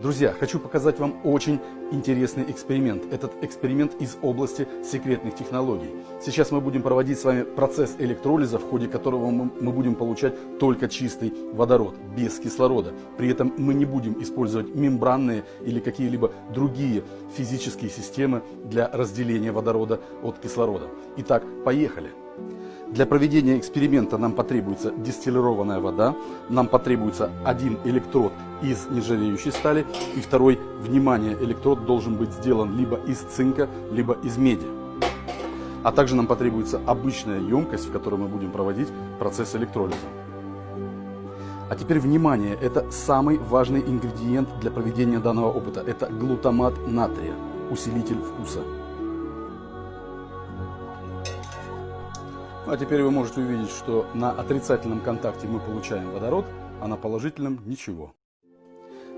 Друзья, хочу показать вам очень интересный эксперимент. Этот эксперимент из области секретных технологий. Сейчас мы будем проводить с вами процесс электролиза, в ходе которого мы будем получать только чистый водород, без кислорода. При этом мы не будем использовать мембранные или какие-либо другие физические системы для разделения водорода от кислорода. Итак, поехали! Для проведения эксперимента нам потребуется дистиллированная вода, нам потребуется один электрод из нержавеющей стали и второй, внимание, электрод должен быть сделан либо из цинка, либо из меди. А также нам потребуется обычная емкость, в которой мы будем проводить процесс электролиза. А теперь внимание, это самый важный ингредиент для проведения данного опыта. Это глутамат натрия, усилитель вкуса. А теперь вы можете увидеть, что на отрицательном контакте мы получаем водород, а на положительном ничего.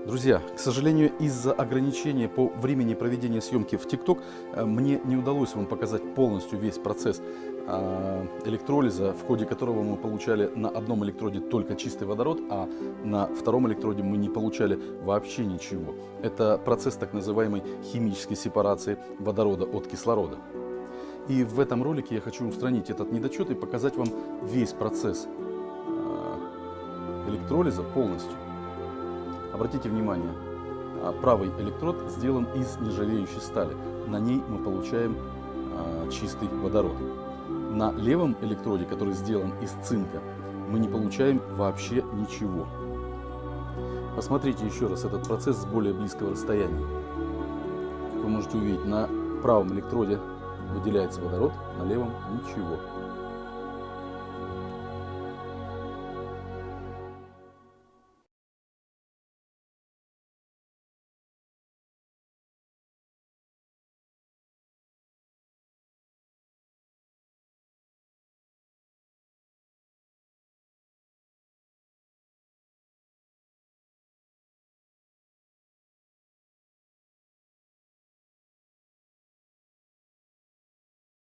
Друзья, к сожалению, из-за ограничения по времени проведения съемки в ТикТок э, мне не удалось вам показать полностью весь процесс э, электролиза, в ходе которого мы получали на одном электроде только чистый водород, а на втором электроде мы не получали вообще ничего. Это процесс так называемой химической сепарации водорода от кислорода. И в этом ролике я хочу устранить этот недочет и показать вам весь процесс э, электролиза полностью. Обратите внимание, а, правый электрод сделан из нержавеющей стали. На ней мы получаем э, чистый водород. На левом электроде, который сделан из цинка, мы не получаем вообще ничего. Посмотрите еще раз этот процесс с более близкого расстояния. Вы можете увидеть, на правом электроде выделяется водород, на левом ничего.